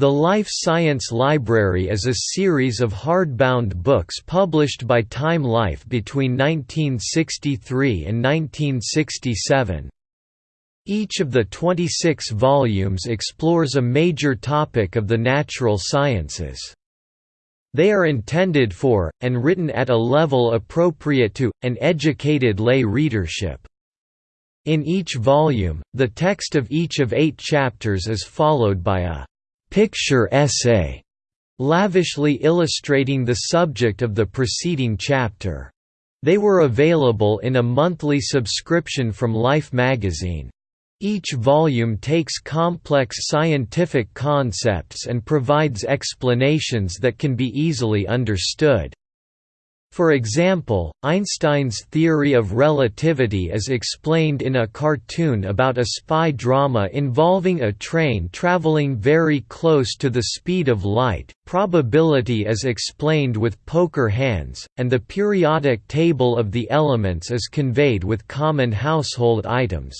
The Life Science Library is a series of hardbound books published by Time Life between 1963 and 1967. Each of the 26 volumes explores a major topic of the natural sciences. They are intended for, and written at a level appropriate to, an educated lay readership. In each volume, the text of each of eight chapters is followed by a picture essay, lavishly illustrating the subject of the preceding chapter. They were available in a monthly subscription from Life magazine. Each volume takes complex scientific concepts and provides explanations that can be easily understood. For example, Einstein's theory of relativity is explained in a cartoon about a spy drama involving a train traveling very close to the speed of light, probability is explained with poker hands, and the periodic table of the elements is conveyed with common household items.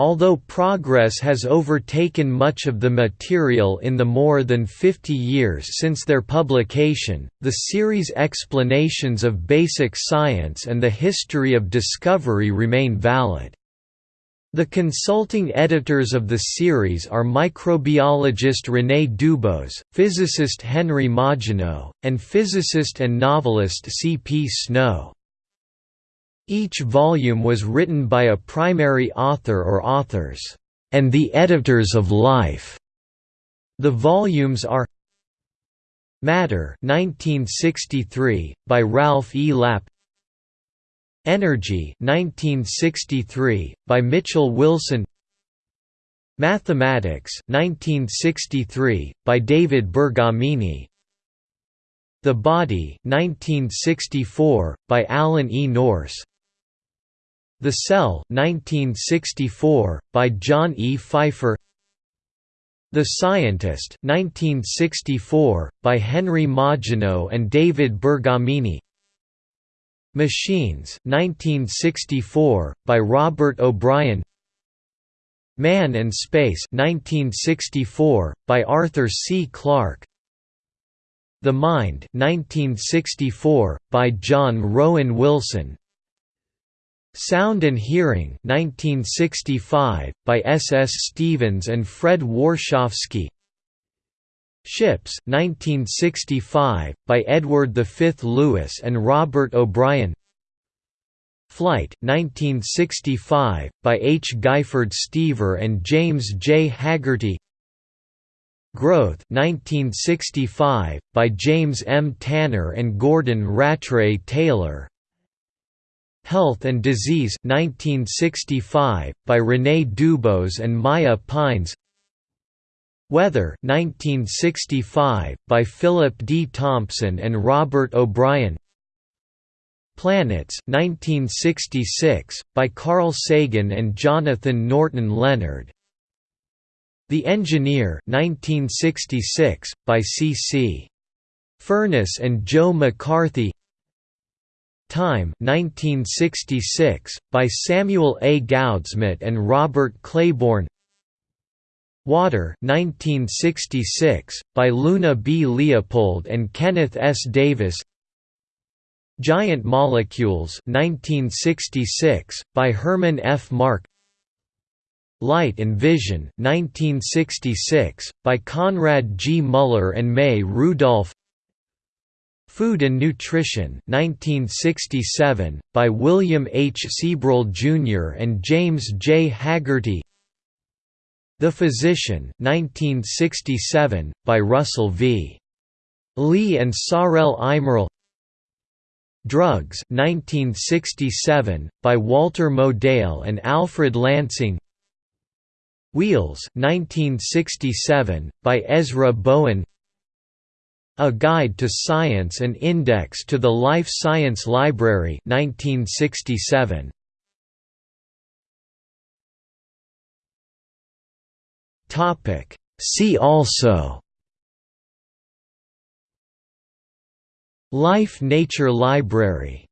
Although progress has overtaken much of the material in the more than 50 years since their publication, the series' explanations of basic science and the history of discovery remain valid. The consulting editors of the series are microbiologist René Dubos, physicist Henry Margenau, and physicist and novelist C. P. Snow. Each volume was written by a primary author or authors, and the editors of Life. The volumes are Matter 1963 by Ralph E. Lapp Energy 1963 by Mitchell Wilson Mathematics 1963 by David Bergamini The Body 1964 by Alan E. Nourse the Cell 1964, by John E. Pfeiffer The Scientist 1964, by Henry Margenau and David Bergamini Machines 1964, by Robert O'Brien Man and Space 1964, by Arthur C. Clarke The Mind 1964, by John Rowan Wilson Sound and Hearing 1965, by S. S. Stevens and Fred Warshofsky Ships 1965, by Edward V. Lewis and Robert O'Brien Flight 1965, by H. Gifford Stever and James J. Haggerty Growth 1965, by James M. Tanner and Gordon Rattray Taylor Health and Disease 1965, by René Dubos and Maya Pines Weather 1965, by Philip D. Thompson and Robert O'Brien Planets 1966, by Carl Sagan and Jonathan Norton Leonard The Engineer 1966, by C. C. Furnas and Joe McCarthy Time 1966, by Samuel A. Goudsmit and Robert Claiborne Water 1966, by Luna B. Leopold and Kenneth S. Davis Giant Molecules 1966, by Herman F. Mark Light and Vision 1966, by Conrad G. Mueller and Mae Rudolph Food and Nutrition 1967, by William H. Sebrell Jr. and James J. Haggerty The Physician 1967, by Russell V. Lee and Sarel Eimerl Drugs 1967, by Walter Modell and Alfred Lansing Wheels 1967, by Ezra Bowen a Guide to Science and Index to the Life Science Library 1967. See also. Life Nature Library